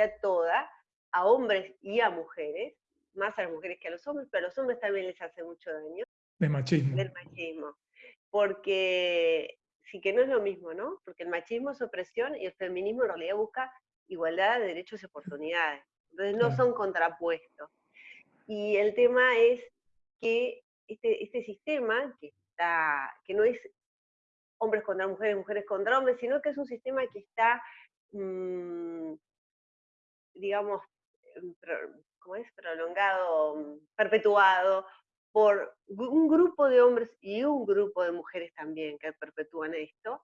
sociedad toda, a hombres y a mujeres, más a las mujeres que a los hombres, pero a los hombres también les hace mucho daño. De machismo. Del machismo. Porque sí que no es lo mismo, ¿no? Porque el machismo es opresión y el feminismo en realidad busca igualdad de derechos y oportunidades. Entonces no son contrapuestos. Y el tema es que este, este sistema, que, está, que no es hombres contra mujeres, mujeres contra hombres, sino que es un sistema que está, mm, digamos, em, ¿cómo es? Prolongado, mm, perpetuado por un grupo de hombres y un grupo de mujeres también que perpetúan esto,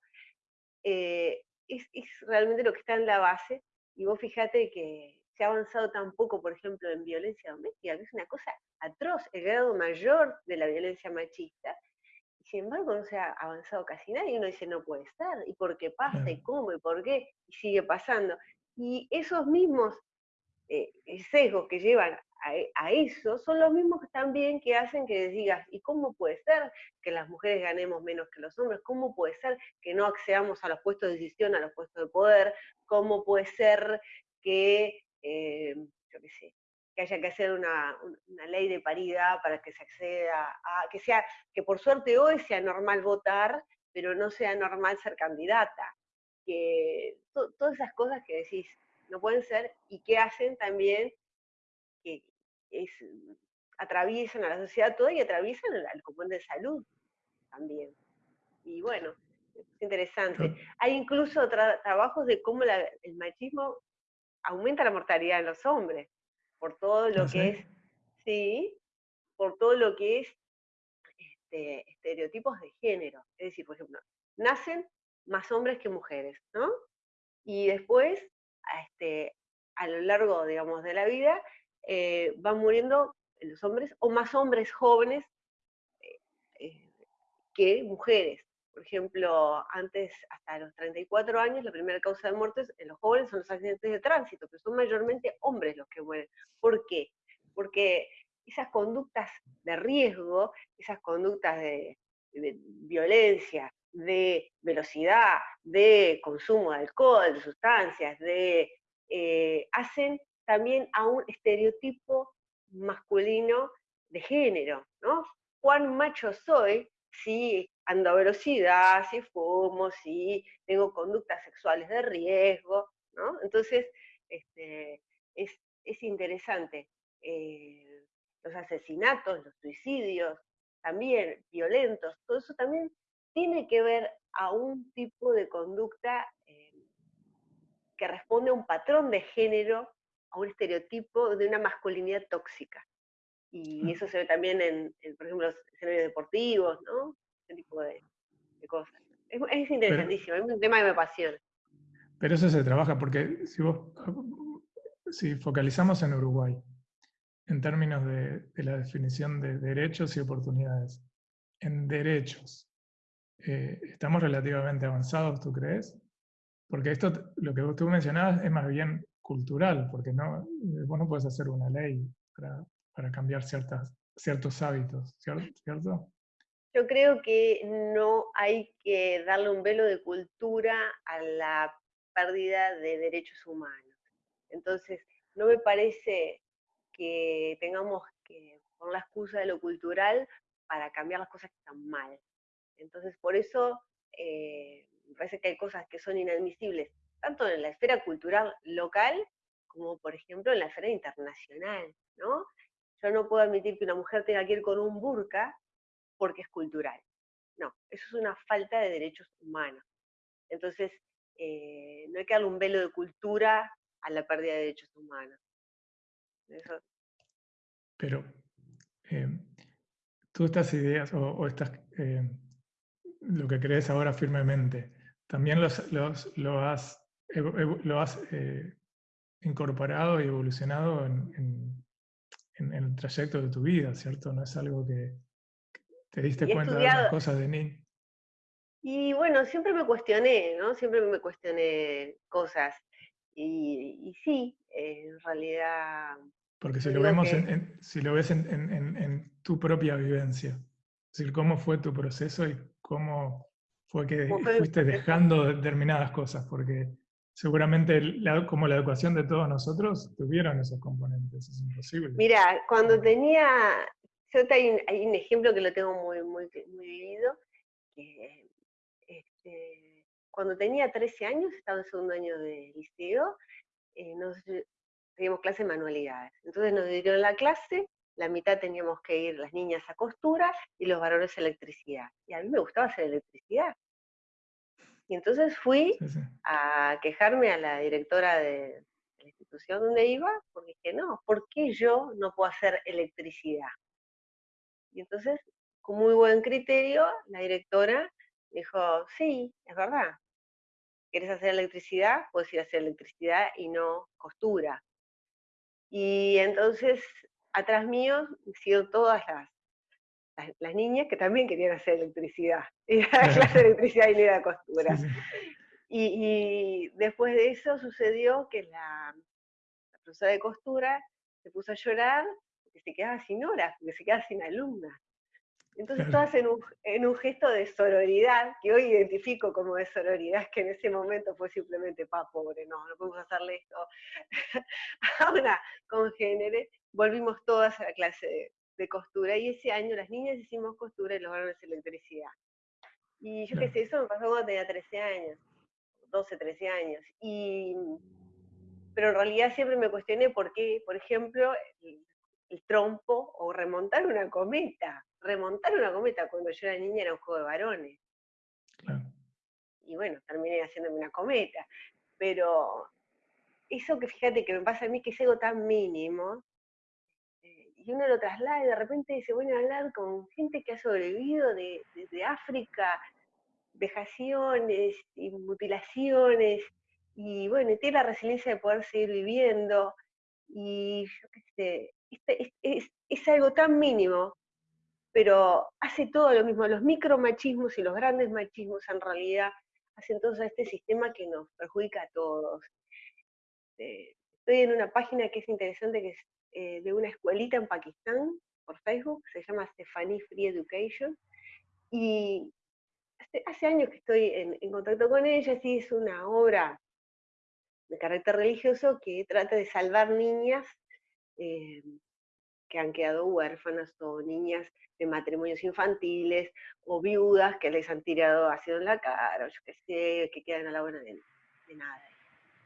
eh, es, es, realmente lo que está en la base. Y vos fíjate que se ha avanzado tan poco, por ejemplo, en violencia doméstica, que es una cosa atroz, el grado mayor de la violencia machista, y sin embargo no se ha avanzado casi nada, y uno dice, no puede estar, y por qué pasa, y cómo, y por qué, y sigue pasando. Y esos mismos eh, sesgos que llevan a, eso son los mismos también que hacen que digas, ¿y cómo puede ser que las mujeres ganemos menos que los hombres? ¿Cómo puede ser que no accedamos a los puestos de decisión, a los puestos de poder? ¿Cómo puede ser que, eh, yo sé, que haya que hacer una, ley de paridad para que se acceda a, que sea, que por suerte hoy sea normal votar, pero no sea normal ser candidata. Que todas esas cosas que decís no pueden ser y que hacen también que es, atraviesan a la sociedad toda y atraviesan al componente de salud también. Y bueno, es interesante. Hay incluso trabajos de cómo el machismo aumenta la mortalidad en los hombres, por todo lo ¿Ah, que es, sí, por todo lo que es este, estereotipos de género. Es decir, por ejemplo, nacen más hombres que mujeres, ¿no? Y después, este, a lo largo, digamos, de la vida, eh, van muriendo los hombres, o más hombres jóvenes eh, eh, que mujeres. Por ejemplo, antes, hasta los 34 años, la primera causa de muerte en los jóvenes son los accidentes de tránsito, que son mayormente hombres los que mueren. ¿Por qué? Porque esas conductas de riesgo, esas conductas de, violencia, de velocidad, de consumo de alcohol, de sustancias, de, hacen también a un estereotipo masculino de género, ¿no? ¿Cuán macho soy si ando a velocidad, si fumo, si tengo conductas sexuales de riesgo, ¿no? Entonces, este, es, interesante. Eh, los asesinatos, los suicidios, también violentos, todo eso también tiene que ver a un tipo de conducta eh, que responde a un patrón de género a un estereotipo de una masculinidad tóxica. Y mm. eso se ve también en, por ejemplo, los escenarios deportivos, ¿no? Ese tipo de, cosas. Es, interesantísimo, es un tema que me apasiona. Pero eso se trabaja porque si vos, si focalizamos en Uruguay, en términos de, la definición de derechos y oportunidades, en derechos, eh, ¿estamos relativamente avanzados, tú crees? Porque esto, lo que tú mencionabas, es más bien cultural, porque no, eh, vos no puedes hacer una ley para, para cambiar ciertas, ciertos hábitos, ¿cierto? Yo creo que no hay que darle un velo de cultura a la pérdida de derechos humanos. Entonces, no me parece que tengamos que poner la excusa de lo cultural para cambiar las cosas que están mal. Entonces, por eso eh, me parece que hay cosas que son inadmisibles tanto en la esfera cultural local como, por ejemplo, en la esfera internacional, ¿no? Yo no puedo admitir que una mujer tenga que ir con un burka porque es cultural. No, eso es una falta de derechos humanos. Entonces, eh, no hay que darle un velo de cultura a la pérdida de derechos humanos. Pero eh, tú estas ideas o, estas, eh, lo que crees ahora firmemente, también los, lo has lo has eh, incorporado y evolucionado en, el trayecto de tu vida, ¿cierto? No es algo que te diste cuenta de las cosas de niño. Y bueno, siempre me cuestioné, ¿no? Siempre me cuestioné cosas. Y, sí, en realidad... Porque si lo, vemos si lo ves en, tu propia vivencia, es decir, cómo fue tu proceso y cómo fue que fuiste dejando determinadas cosas, porque seguramente como la educación de todos nosotros tuvieron esos componentes, es imposible. Mira, cuando tenía, yo hay un, hay un ejemplo que lo tengo muy, muy, muy vivido, que este, cuando tenía 13 años, estaba en segundo año de liceo, eh, nos, teníamos clase de manualidades. Entonces nos dieron la clase, la mitad teníamos que ir las niñas a costura y los varones a electricidad. Y a mí me gustaba hacer electricidad. Y entonces fui a quejarme a la directora de la institución donde iba, porque dije, no, ¿por qué yo no puedo hacer electricidad? Y entonces, con muy buen criterio, la directora dijo, sí, es verdad. ¿Quieres hacer electricidad? Puedes ir a hacer electricidad y no costura. Y entonces, atrás mío, han sido todas las, las, niñas que también querían hacer electricidad. Y a la clase de electricidad y no era costura. Y, después de eso sucedió que la, la, profesora de costura se puso a llorar porque se quedaba sin horas, porque se quedaba sin alumnas. Entonces todas en un, en un, gesto de sororidad, que hoy identifico como de sororidad, que en ese momento fue simplemente, pa, pobre, no, no podemos hacerle esto a una congénere, volvimos todas a la clase de, costura, y ese año las niñas hicimos costura y los varones electricidad. Y yo qué sé, eso me pasó cuando tenía 13 años, 12, 13 años, y, pero en realidad siempre me cuestioné por qué, por ejemplo, el trompo o remontar una cometa. Remontar una cometa cuando yo era niña era un juego de varones. Y bueno, terminé haciéndome una cometa. Pero eso que fíjate que me pasa a mí, que es algo tan mínimo, eh, y uno lo traslada y de repente se vuelve a hablar con gente que ha sobrevivido de, de África, vejaciones y mutilaciones, y bueno, tiene la resiliencia de poder seguir viviendo, y yo qué sé, este, es, algo tan mínimo, pero hace todo lo mismo. Los micromachismos y los grandes machismos en realidad hacen todo este sistema que nos perjudica a todos. Eh, estoy en una página que es interesante, que es eh, de una escuelita en Pakistán, por Facebook, se llama Stephanie Free Education, y hace, años que estoy en, contacto con ella, y es una obra de carácter religioso que trata de salvar niñas eh, que han quedado huérfanas o niñas de matrimonios infantiles o viudas que les han tirado ácido en la cara o yo qué sé, que quedan a la buena de, nada.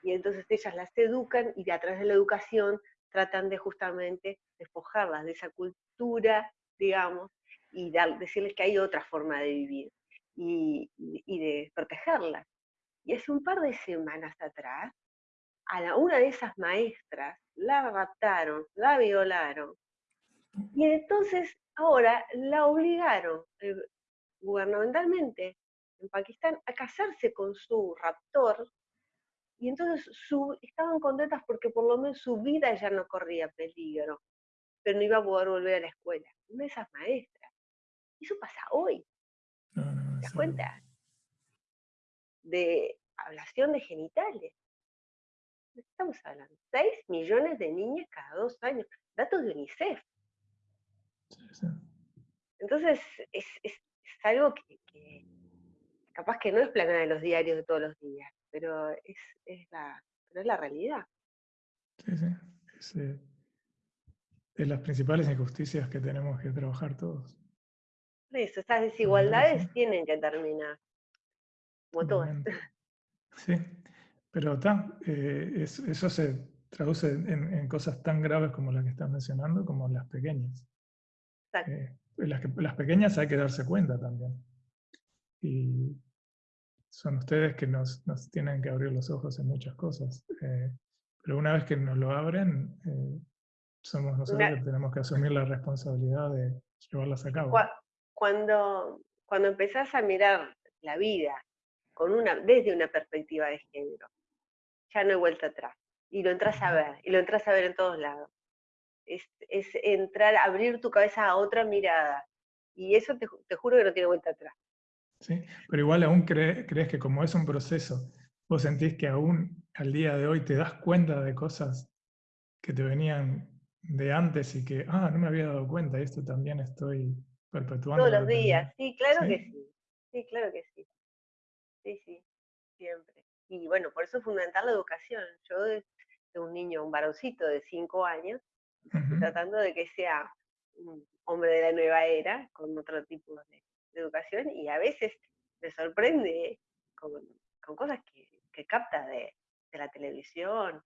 Y entonces ellas las educan y de atrás de la educación tratan de justamente despojarlas de esa cultura, digamos, y decirles que hay otra forma de vivir y, y de protegerlas. Y hace un par de semanas atrás, a la, una de esas maestras la raptaron, la violaron, y entonces ahora la obligaron eh, gubernamentalmente en Pakistán a casarse con su raptor, y entonces su, estaban contentas porque por lo menos su vida ya no corría peligro, pero no iba a poder volver a la escuela. Una de esas maestras. Eso pasa hoy. ¿Te das cuenta? De ablación de genitales. Estamos hablando. 6 millones de niñas cada dos años. Datos de UNICEF. Entonces, es, algo que, capaz que no es plana de los diarios de todos los días, pero es, la, es la realidad. Sí, sí. Es, eh, las principales injusticias que tenemos que trabajar todos. Eso, estas desigualdades tienen que terminar. Como todas. Sí, pero eh, eso se traduce en, en, cosas tan graves como las que estás mencionando, como las pequeñas. Eh, las, las, pequeñas hay que darse cuenta también. Y son ustedes que nos, nos tienen que abrir los ojos en muchas cosas. Eh, pero una vez que nos lo abren, eh, somos nosotros que tenemos que asumir la responsabilidad de llevarlas a cabo. Cuando, cuando empezás a mirar la vida con una, desde una perspectiva de género, ya no hay vuelta atrás. Y lo entras a ver, y lo entras a ver en todos lados es, entrar, abrir tu cabeza a otra mirada. Y eso te, juro que no tiene vuelta atrás. Sí, pero igual aún crees que como es un proceso, vos sentís que aún al día de hoy te das cuenta de cosas que te venían de antes y que, ah, no me había dado cuenta, y esto también estoy perpetuando. Todos los días, sí, claro que sí. Sí, claro que sí. Sí, sí, siempre. Y bueno, por eso es fundamental la educación. Yo de, un niño, un varoncito de cinco años, tratando de que sea un hombre de la nueva era, con otro tipo de, educación, y a veces me sorprende con, cosas que, capta de, la televisión,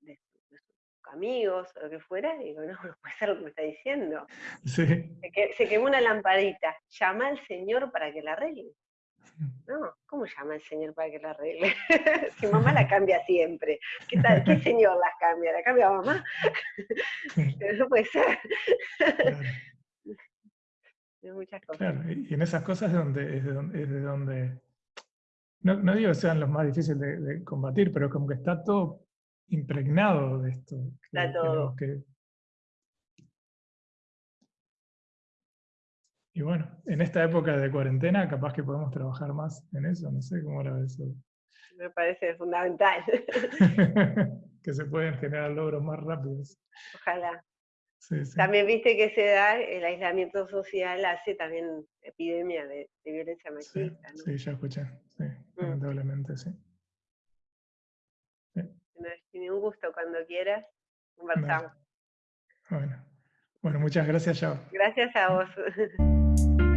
de, sus amigos o lo que fuera, y digo, no, no puede ser lo que me está diciendo. Se, se quemó una lamparita, llama al Señor para que la arregle. No, ¿cómo llama el señor para que la arregle? si mamá la cambia siempre. ¿Qué, tal? ¿Qué señor las cambia? ¿La cambia mamá? no puede ser. muchas cosas. y en esas cosas es, donde, es, de donde, no, digo que sean los más difíciles de, combatir, pero como que está todo impregnado de esto. Está todo. Y bueno, en esta época de cuarentena capaz que podemos trabajar más en eso, no sé cómo lo ves. Me parece fundamental. que se pueden generar logros más rápidos. Ojalá. También viste que se da, el aislamiento social hace también epidemia de, violencia machista. Sí, sí, ya escuché, sí, mm. lamentablemente, sí. sí. un gusto cuando quieras, conversamos. Bueno. bueno, muchas gracias, Chao. Gracias a vos. Thank you